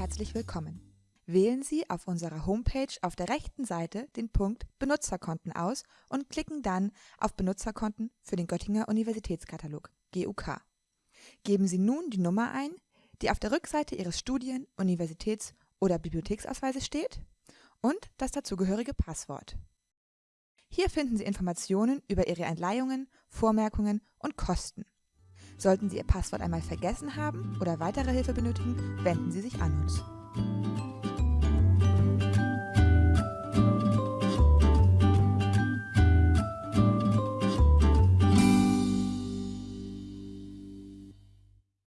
herzlich willkommen. Wählen Sie auf unserer Homepage auf der rechten Seite den Punkt Benutzerkonten aus und klicken dann auf Benutzerkonten für den Göttinger Universitätskatalog GUK. Geben Sie nun die Nummer ein, die auf der Rückseite Ihres Studien-, Universitäts- oder Bibliotheksausweises steht und das dazugehörige Passwort. Hier finden Sie Informationen über Ihre Entleihungen, Vormerkungen und Kosten. Sollten Sie Ihr Passwort einmal vergessen haben oder weitere Hilfe benötigen, wenden Sie sich an uns.